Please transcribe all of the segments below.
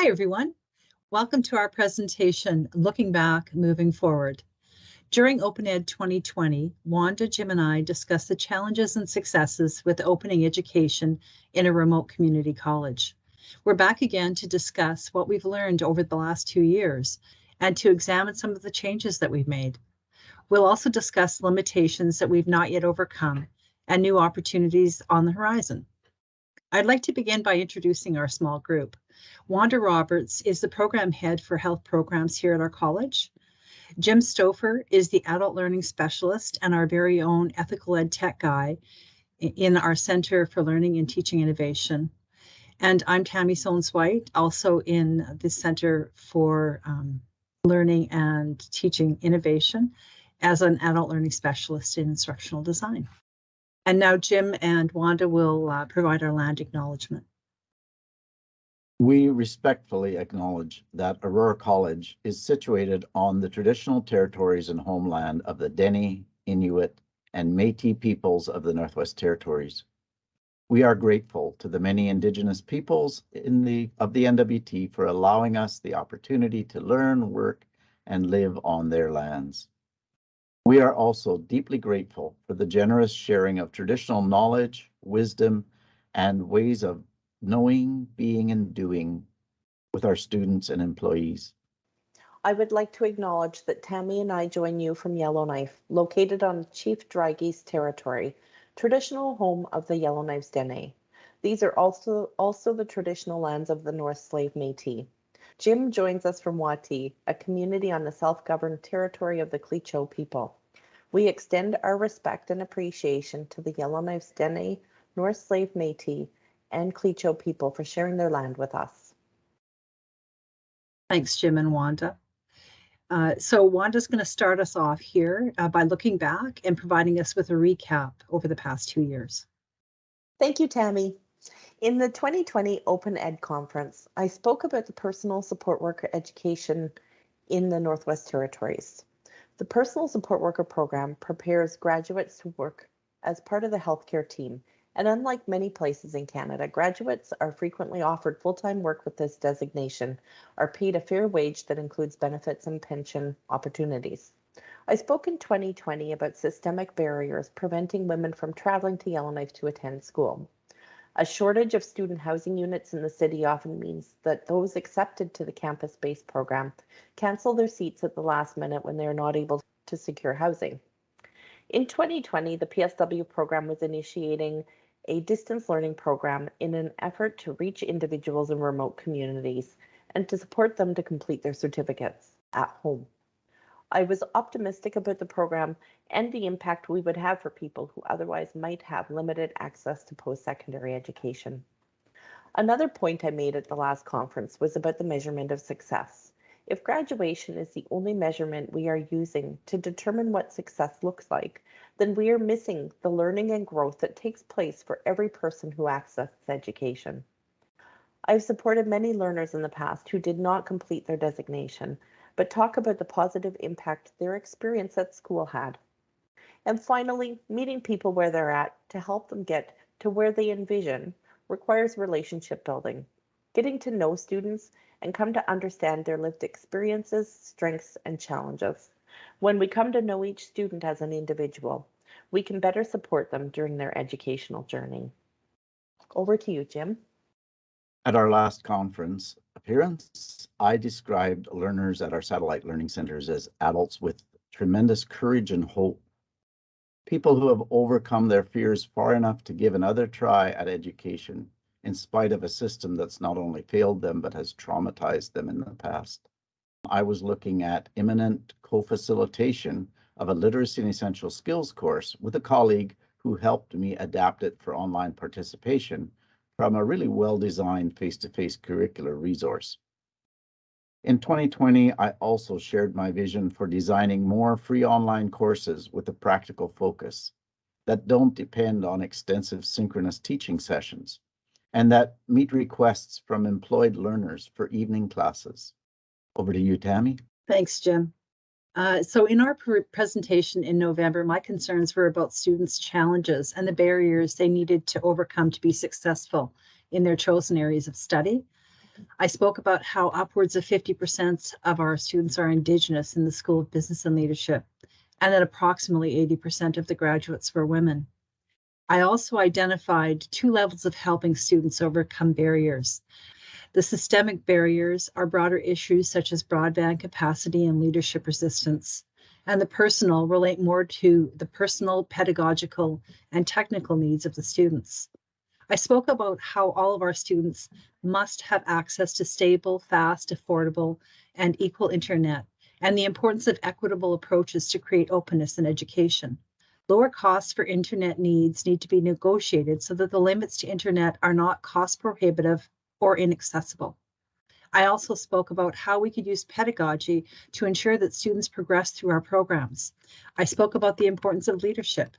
Hi, everyone. Welcome to our presentation, Looking Back, Moving Forward. During Open Ed 2020, Wanda, Jim, and I discussed the challenges and successes with opening education in a remote community college. We're back again to discuss what we've learned over the last two years and to examine some of the changes that we've made. We'll also discuss limitations that we've not yet overcome and new opportunities on the horizon. I'd like to begin by introducing our small group. Wanda Roberts is the program head for health programs here at our college. Jim Stouffer is the adult learning specialist and our very own ethical ed tech guy in our Center for Learning and Teaching Innovation. And I'm Tammy Sones White, also in the Center for um, Learning and Teaching Innovation as an adult learning specialist in instructional design. And now Jim and Wanda will uh, provide our land acknowledgement. We respectfully acknowledge that Aurora College is situated on the traditional territories and homeland of the Dene, Inuit, and Métis peoples of the Northwest Territories. We are grateful to the many Indigenous peoples in the of the NWT for allowing us the opportunity to learn, work, and live on their lands. We are also deeply grateful for the generous sharing of traditional knowledge, wisdom, and ways of knowing, being, and doing with our students and employees. I would like to acknowledge that Tammy and I join you from Yellowknife, located on Chief Drygeese territory, traditional home of the Yellowknives Dene. These are also, also the traditional lands of the North Slave Métis. Jim joins us from Whatì, a community on the self-governed territory of the Tłı̨chǫ people. We extend our respect and appreciation to the Yellowknives Dene, North Slave Métis, and Tłı̨chǫ people for sharing their land with us. Thanks, Jim and Wanda. Uh, so Wanda's going to start us off here uh, by looking back and providing us with a recap over the past two years. Thank you, Tammy. In the 2020 Open Ed Conference, I spoke about the personal support worker education in the Northwest Territories. The Personal Support Worker Program prepares graduates to work as part of the healthcare team and unlike many places in Canada, graduates are frequently offered full-time work with this designation, are paid a fair wage that includes benefits and pension opportunities. I spoke in 2020 about systemic barriers preventing women from traveling to Yellowknife to attend school. A shortage of student housing units in the city often means that those accepted to the campus-based program cancel their seats at the last minute when they are not able to secure housing. In 2020, the PSW program was initiating a distance learning program in an effort to reach individuals in remote communities and to support them to complete their certificates at home. I was optimistic about the program and the impact we would have for people who otherwise might have limited access to post-secondary education. Another point I made at the last conference was about the measurement of success. If graduation is the only measurement we are using to determine what success looks like, then we are missing the learning and growth that takes place for every person who accesses education. I've supported many learners in the past who did not complete their designation, but talk about the positive impact their experience at school had. And finally, meeting people where they're at to help them get to where they envision requires relationship building, getting to know students and come to understand their lived experiences, strengths, and challenges. When we come to know each student as an individual, we can better support them during their educational journey. Over to you, Jim. At our last conference appearance, I described learners at our satellite learning centers as adults with tremendous courage and hope. People who have overcome their fears far enough to give another try at education in spite of a system that's not only failed them, but has traumatized them in the past. I was looking at imminent co-facilitation of a literacy and essential skills course with a colleague who helped me adapt it for online participation from a really well-designed face-to-face curricular resource. In 2020, I also shared my vision for designing more free online courses with a practical focus that don't depend on extensive synchronous teaching sessions and that meet requests from employed learners for evening classes. Over to you, Tammy. Thanks, Jim. Uh, so in our pr presentation in November, my concerns were about students' challenges and the barriers they needed to overcome to be successful in their chosen areas of study. I spoke about how upwards of 50% of our students are Indigenous in the School of Business and Leadership, and that approximately 80% of the graduates were women. I also identified two levels of helping students overcome barriers. The systemic barriers are broader issues such as broadband capacity and leadership resistance, and the personal relate more to the personal, pedagogical, and technical needs of the students. I spoke about how all of our students must have access to stable, fast, affordable, and equal internet, and the importance of equitable approaches to create openness in education. Lower costs for internet needs need to be negotiated so that the limits to internet are not cost prohibitive or inaccessible. I also spoke about how we could use pedagogy to ensure that students progress through our programs. I spoke about the importance of leadership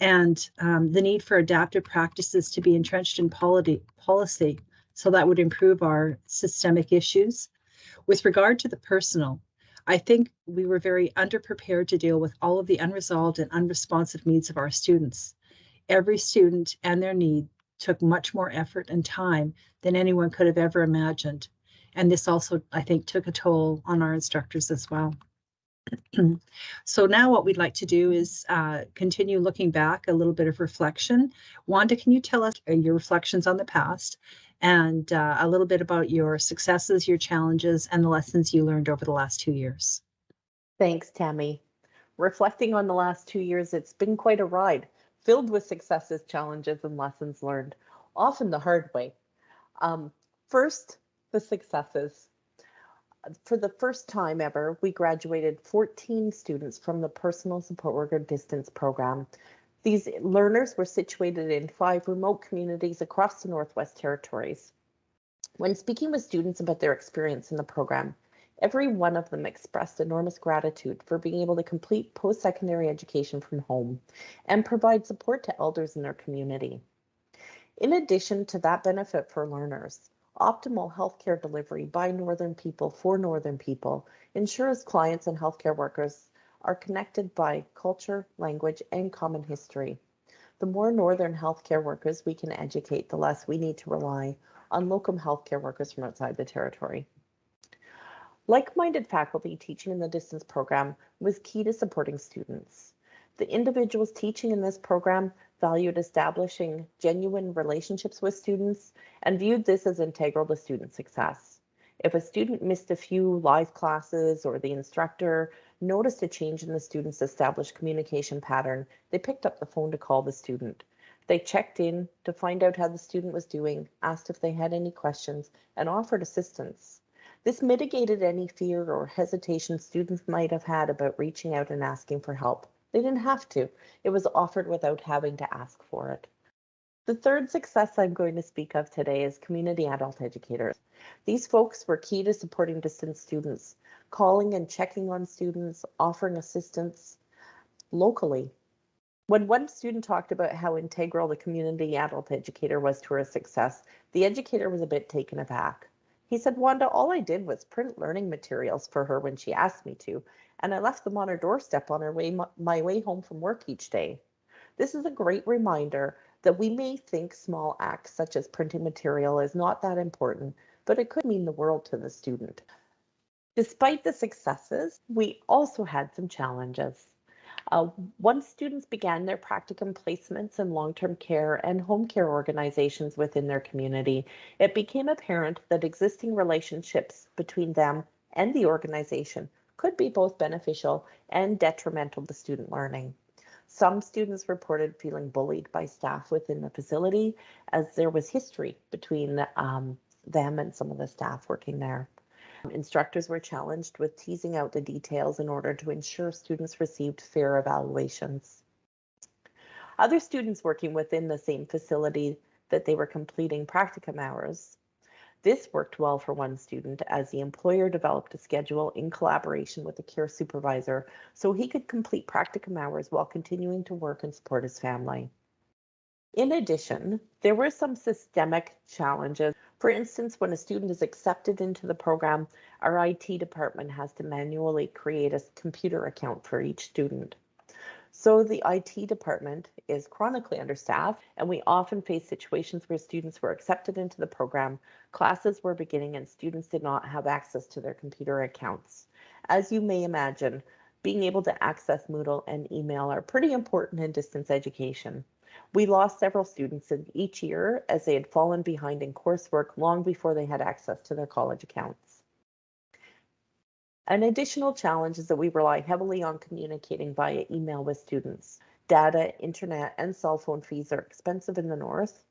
and um, the need for adaptive practices to be entrenched in polity, policy so that would improve our systemic issues. With regard to the personal, I think we were very underprepared to deal with all of the unresolved and unresponsive needs of our students. Every student and their need took much more effort and time than anyone could have ever imagined. And this also, I think, took a toll on our instructors as well. so now what we'd like to do is uh, continue looking back, a little bit of reflection. Wanda, can you tell us uh, your reflections on the past and uh, a little bit about your successes, your challenges, and the lessons you learned over the last two years? Thanks, Tammy. Reflecting on the last two years, it's been quite a ride, filled with successes, challenges, and lessons learned, often the hard way. Um, first, the successes for the first time ever, we graduated 14 students from the Personal Support Worker Distance Program. These learners were situated in five remote communities across the Northwest Territories. When speaking with students about their experience in the program, every one of them expressed enormous gratitude for being able to complete post-secondary education from home and provide support to elders in their community. In addition to that benefit for learners, optimal healthcare delivery by Northern people for Northern people ensures clients and healthcare workers are connected by culture, language, and common history. The more Northern healthcare workers we can educate, the less we need to rely on locum healthcare workers from outside the territory. Like-minded faculty teaching in the distance program was key to supporting students. The individuals teaching in this program valued establishing genuine relationships with students and viewed this as integral to student success. If a student missed a few live classes or the instructor noticed a change in the student's established communication pattern, they picked up the phone to call the student. They checked in to find out how the student was doing, asked if they had any questions, and offered assistance. This mitigated any fear or hesitation students might have had about reaching out and asking for help. They didn't have to. It was offered without having to ask for it. The third success I'm going to speak of today is community adult educators. These folks were key to supporting distance students, calling and checking on students, offering assistance locally. When one student talked about how integral the community adult educator was to her success, the educator was a bit taken aback. He said, Wanda, all I did was print learning materials for her when she asked me to, and I left them on her doorstep on her way my way home from work each day. This is a great reminder that we may think small acts such as printing material is not that important, but it could mean the world to the student. Despite the successes, we also had some challenges. Uh, once students began their practicum placements in long-term care and home care organizations within their community, it became apparent that existing relationships between them and the organization could be both beneficial and detrimental to student learning. Some students reported feeling bullied by staff within the facility as there was history between um, them and some of the staff working there. Instructors were challenged with teasing out the details in order to ensure students received fair evaluations. Other students working within the same facility that they were completing practicum hours this worked well for one student as the employer developed a schedule in collaboration with the care supervisor so he could complete practicum hours while continuing to work and support his family. In addition, there were some systemic challenges. For instance, when a student is accepted into the program, our IT department has to manually create a computer account for each student. So the IT department is chronically understaffed, and we often face situations where students were accepted into the program, classes were beginning, and students did not have access to their computer accounts. As you may imagine, being able to access Moodle and email are pretty important in distance education. We lost several students in each year as they had fallen behind in coursework long before they had access to their college accounts. An additional challenge is that we rely heavily on communicating via email with students. Data, internet, and cell phone fees are expensive in the North.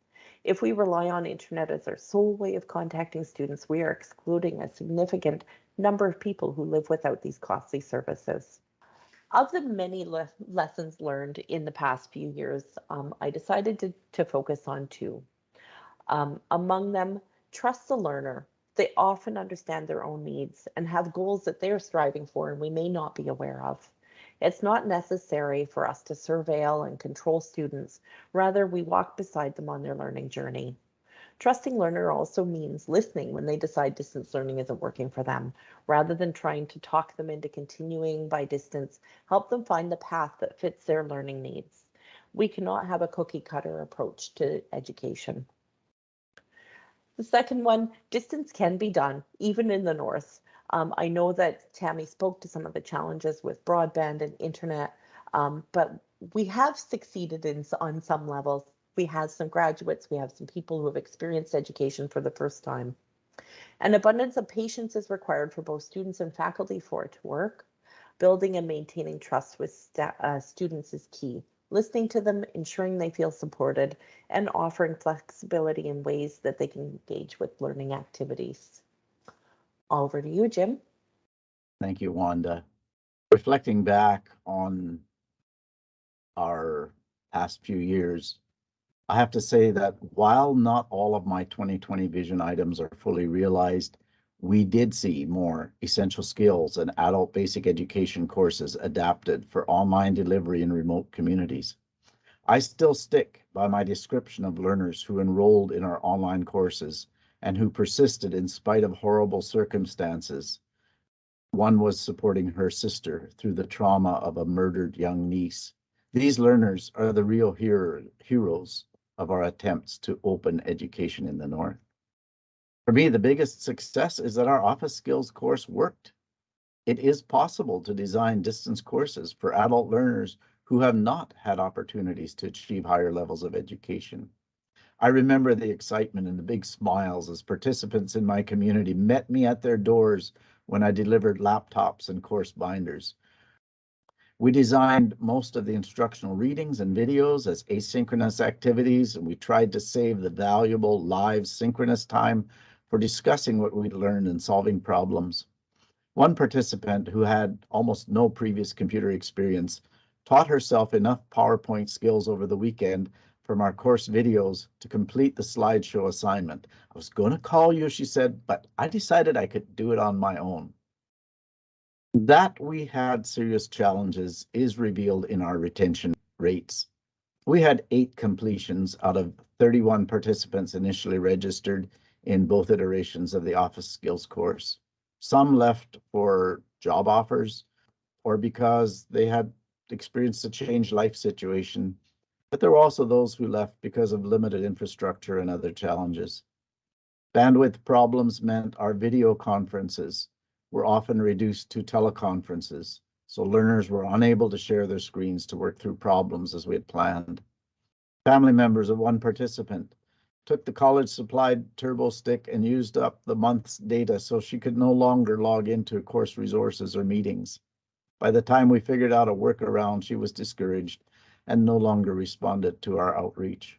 If we rely on internet as our sole way of contacting students, we are excluding a significant number of people who live without these costly services. Of the many le lessons learned in the past few years, um, I decided to, to focus on two. Um, among them, trust the learner. They often understand their own needs and have goals that they're striving for and we may not be aware of. It's not necessary for us to surveil and control students. Rather, we walk beside them on their learning journey. Trusting learner also means listening when they decide distance learning isn't working for them. Rather than trying to talk them into continuing by distance, help them find the path that fits their learning needs. We cannot have a cookie cutter approach to education. The second one, distance can be done, even in the North. Um, I know that Tammy spoke to some of the challenges with broadband and internet, um, but we have succeeded in on some levels we have some graduates, we have some people who have experienced education for the first time. An abundance of patience is required for both students and faculty for it to work. Building and maintaining trust with uh, students is key. Listening to them, ensuring they feel supported, and offering flexibility in ways that they can engage with learning activities. Over to you, Jim. Thank you, Wanda. Reflecting back on our past few years, I have to say that while not all of my 2020 vision items are fully realized, we did see more essential skills and adult basic education courses adapted for online delivery in remote communities. I still stick by my description of learners who enrolled in our online courses and who persisted in spite of horrible circumstances. One was supporting her sister through the trauma of a murdered young niece. These learners are the real hero, heroes of our attempts to open education in the North. For me, the biggest success is that our office skills course worked. It is possible to design distance courses for adult learners who have not had opportunities to achieve higher levels of education. I remember the excitement and the big smiles as participants in my community met me at their doors when I delivered laptops and course binders. We designed most of the instructional readings and videos as asynchronous activities, and we tried to save the valuable live synchronous time for discussing what we'd learned and solving problems. One participant who had almost no previous computer experience taught herself enough PowerPoint skills over the weekend from our course videos to complete the slideshow assignment. I was going to call you, she said, but I decided I could do it on my own. That we had serious challenges is revealed in our retention rates. We had eight completions out of 31 participants initially registered in both iterations of the office skills course. Some left for job offers or because they had experienced a changed life situation, but there were also those who left because of limited infrastructure and other challenges. Bandwidth problems meant our video conferences were often reduced to teleconferences, so learners were unable to share their screens to work through problems as we had planned. Family members of one participant took the college supplied turbo stick and used up the month's data so she could no longer log into course resources or meetings. By the time we figured out a workaround, she was discouraged and no longer responded to our outreach.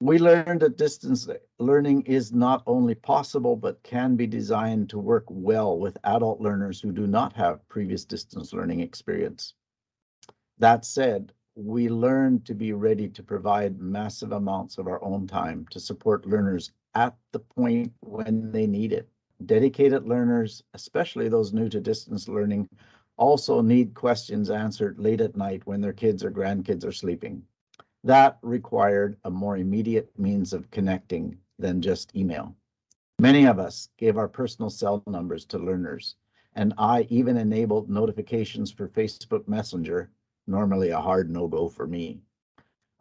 We learned that distance learning is not only possible, but can be designed to work well with adult learners who do not have previous distance learning experience. That said, we learned to be ready to provide massive amounts of our own time to support learners at the point when they need it. Dedicated learners, especially those new to distance learning, also need questions answered late at night when their kids or grandkids are sleeping. That required a more immediate means of connecting than just email. Many of us gave our personal cell numbers to learners, and I even enabled notifications for Facebook Messenger normally a hard no-go for me.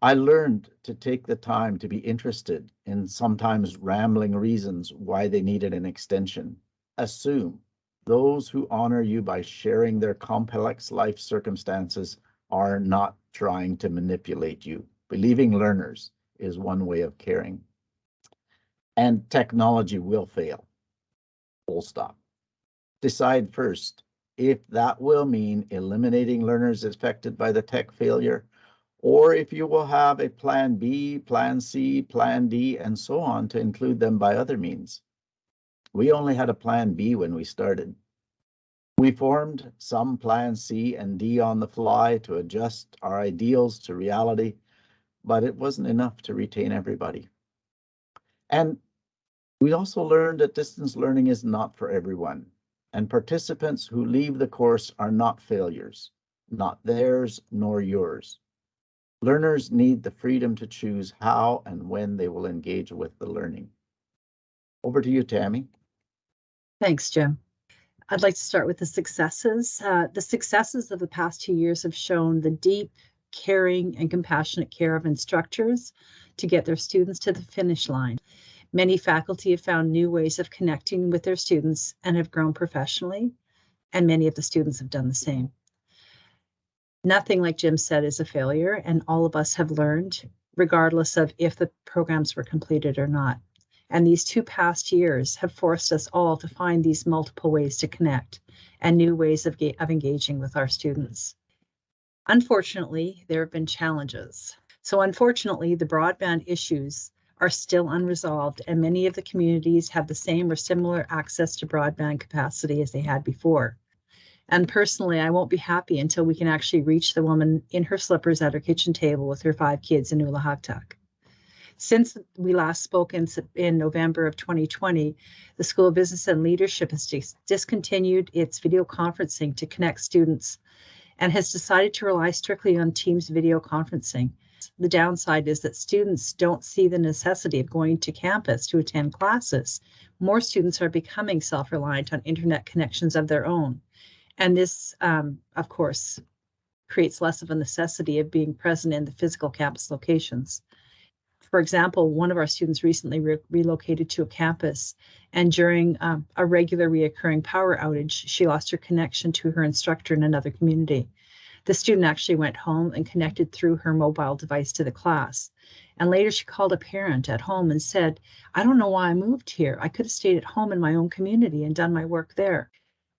I learned to take the time to be interested in sometimes rambling reasons why they needed an extension. Assume those who honor you by sharing their complex life circumstances are not trying to manipulate you. Believing learners is one way of caring. And technology will fail. Full stop. Decide first if that will mean eliminating learners affected by the tech failure, or if you will have a plan B, plan C, plan D, and so on to include them by other means. We only had a plan B when we started. We formed some plan C and D on the fly to adjust our ideals to reality, but it wasn't enough to retain everybody. And we also learned that distance learning is not for everyone and participants who leave the course are not failures, not theirs nor yours. Learners need the freedom to choose how and when they will engage with the learning. Over to you, Tammy. Thanks, Jim. I'd like to start with the successes. Uh, the successes of the past two years have shown the deep, caring, and compassionate care of instructors to get their students to the finish line. Many faculty have found new ways of connecting with their students and have grown professionally, and many of the students have done the same. Nothing, like Jim said, is a failure, and all of us have learned, regardless of if the programs were completed or not. And these two past years have forced us all to find these multiple ways to connect and new ways of, of engaging with our students. Unfortunately, there have been challenges. So unfortunately, the broadband issues are still unresolved, and many of the communities have the same or similar access to broadband capacity as they had before. And personally, I won't be happy until we can actually reach the woman in her slippers at her kitchen table with her five kids in Ulukhaktok. Since we last spoke in, in November of 2020, the School of Business and Leadership has dis discontinued its video conferencing to connect students and has decided to rely strictly on Teams video conferencing. The downside is that students don't see the necessity of going to campus to attend classes. More students are becoming self-reliant on internet connections of their own. And this, um, of course, creates less of a necessity of being present in the physical campus locations. For example, one of our students recently re relocated to a campus, and during um, a regular reoccurring power outage, she lost her connection to her instructor in another community. The student actually went home and connected through her mobile device to the class. And later she called a parent at home and said, I don't know why I moved here. I could have stayed at home in my own community and done my work there.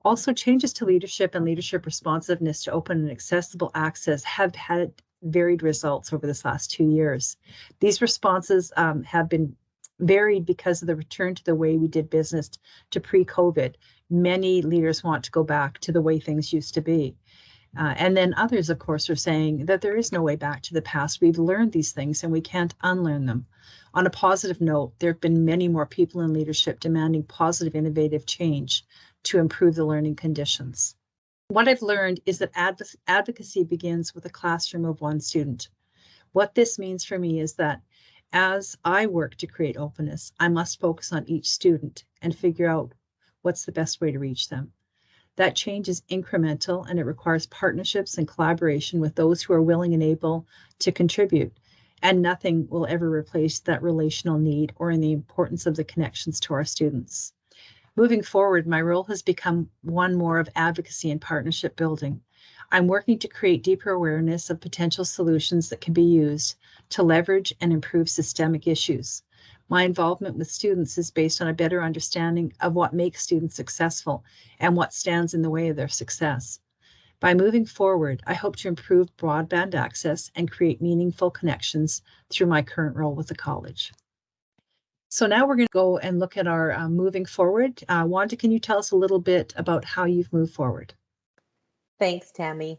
Also, changes to leadership and leadership responsiveness to open and accessible access have had varied results over this last two years. These responses um, have been varied because of the return to the way we did business to pre-COVID. Many leaders want to go back to the way things used to be. Uh, and then others, of course, are saying that there is no way back to the past. We've learned these things and we can't unlearn them. On a positive note, there have been many more people in leadership demanding positive, innovative change to improve the learning conditions. What I've learned is that adv advocacy begins with a classroom of one student. What this means for me is that as I work to create openness, I must focus on each student and figure out what's the best way to reach them. That change is incremental and it requires partnerships and collaboration with those who are willing and able to contribute. And nothing will ever replace that relational need or in the importance of the connections to our students. Moving forward, my role has become one more of advocacy and partnership building. I'm working to create deeper awareness of potential solutions that can be used to leverage and improve systemic issues. My involvement with students is based on a better understanding of what makes students successful and what stands in the way of their success. By moving forward, I hope to improve broadband access and create meaningful connections through my current role with the college. So now we're going to go and look at our uh, moving forward. Uh, Wanda, can you tell us a little bit about how you've moved forward? Thanks, Tammy.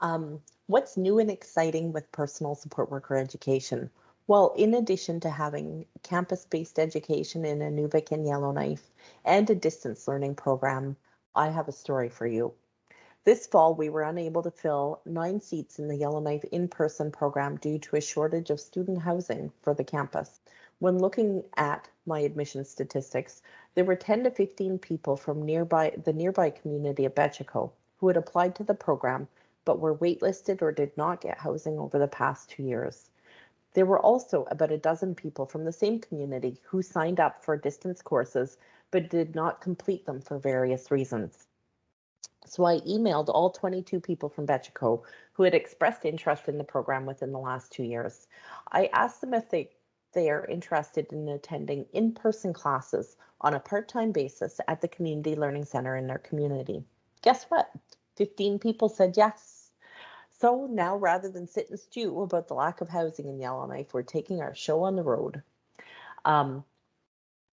Um, what's new and exciting with personal support worker education? Well, in addition to having campus-based education in Inuvik and Yellowknife and a distance learning program, I have a story for you. This fall, we were unable to fill nine seats in the Yellowknife in-person program due to a shortage of student housing for the campus. When looking at my admission statistics, there were 10 to 15 people from nearby the nearby community of Behchokǫ̀ who had applied to the program but were waitlisted or did not get housing over the past two years. There were also about a dozen people from the same community who signed up for distance courses but did not complete them for various reasons. So I emailed all 22 people from Behchokǫ̀ who had expressed interest in the program within the last two years. I asked them if they, they are interested in attending in-person classes on a part-time basis at the Community Learning Center in their community. Guess what? 15 people said yes. So now rather than sit and stew about the lack of housing in Yellowknife, we're taking our show on the road. Um,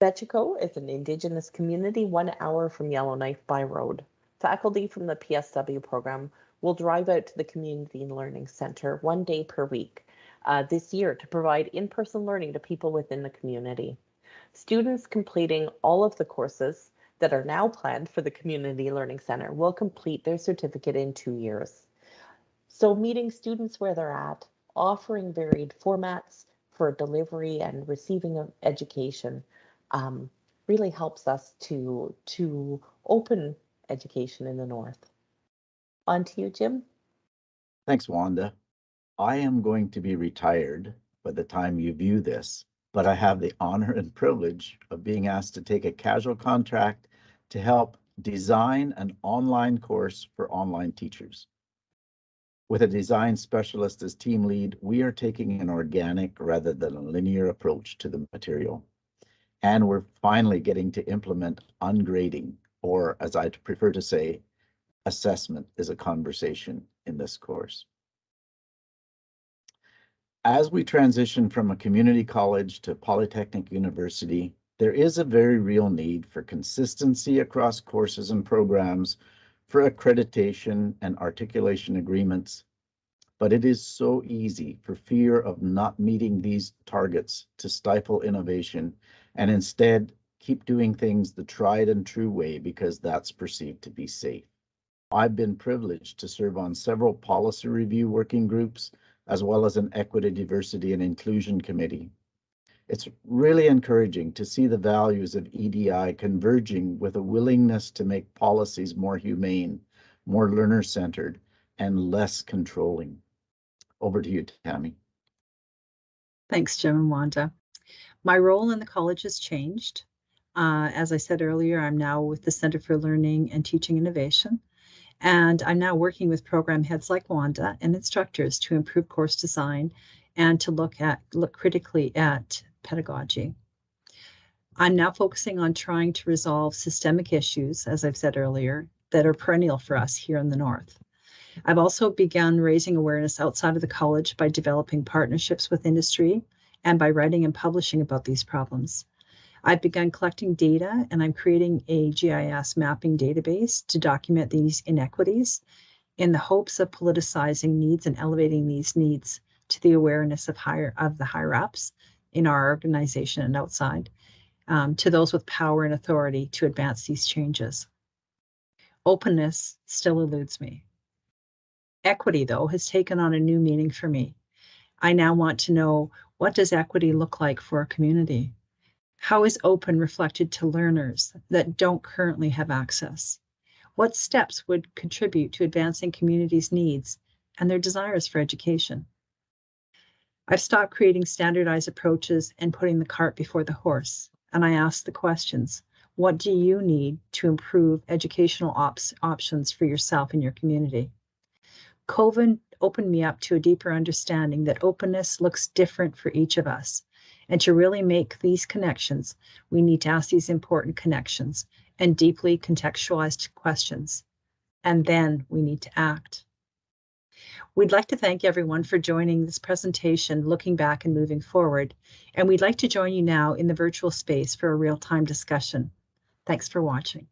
is an Indigenous community one hour from Yellowknife by road. Faculty from the PSW program will drive out to the Community Learning Center one day per week uh, this year to provide in-person learning to people within the community. Students completing all of the courses that are now planned for the Community Learning Center will complete their certificate in two years. So meeting students where they're at, offering varied formats for delivery and receiving of education um, really helps us to, to open education in the North. On to you, Jim. Thanks, Wanda. I am going to be retired by the time you view this, but I have the honor and privilege of being asked to take a casual contract to help design an online course for online teachers. With a design specialist as team lead, we are taking an organic rather than a linear approach to the material. And we're finally getting to implement ungrading, or as I prefer to say, assessment is a conversation in this course. As we transition from a community college to Polytechnic University, there is a very real need for consistency across courses and programs, for accreditation and articulation agreements. But it is so easy for fear of not meeting these targets to stifle innovation and instead keep doing things the tried and true way because that's perceived to be safe. I've been privileged to serve on several policy review working groups, as well as an equity, diversity, and inclusion committee. It's really encouraging to see the values of EDI converging with a willingness to make policies more humane, more learner-centered, and less controlling. Over to you, Tammy. Thanks, Jim and Wanda. My role in the college has changed. Uh, as I said earlier, I'm now with the Center for Learning and Teaching Innovation. And I'm now working with program heads like Wanda and instructors to improve course design and to look at look critically at pedagogy. I'm now focusing on trying to resolve systemic issues, as I've said earlier, that are perennial for us here in the North. I've also begun raising awareness outside of the college by developing partnerships with industry and by writing and publishing about these problems. I've begun collecting data and I'm creating a GIS mapping database to document these inequities in the hopes of politicizing needs and elevating these needs to the awareness of higher of the higher ups in our organization and outside um, to those with power and authority to advance these changes. Openness still eludes me. Equity, though, has taken on a new meaning for me. I now want to know what does equity look like for a community? How is open reflected to learners that don't currently have access? What steps would contribute to advancing communities' needs and their desires for education? I've stopped creating standardized approaches and putting the cart before the horse, and I ask the questions. What do you need to improve educational ops options for yourself and your community? COVID opened me up to a deeper understanding that openness looks different for each of us. And to really make these connections, we need to ask these important connections and deeply contextualized questions. And then we need to act. We'd like to thank everyone for joining this presentation, looking back and moving forward. And we'd like to join you now in the virtual space for a real-time discussion. Thanks for watching.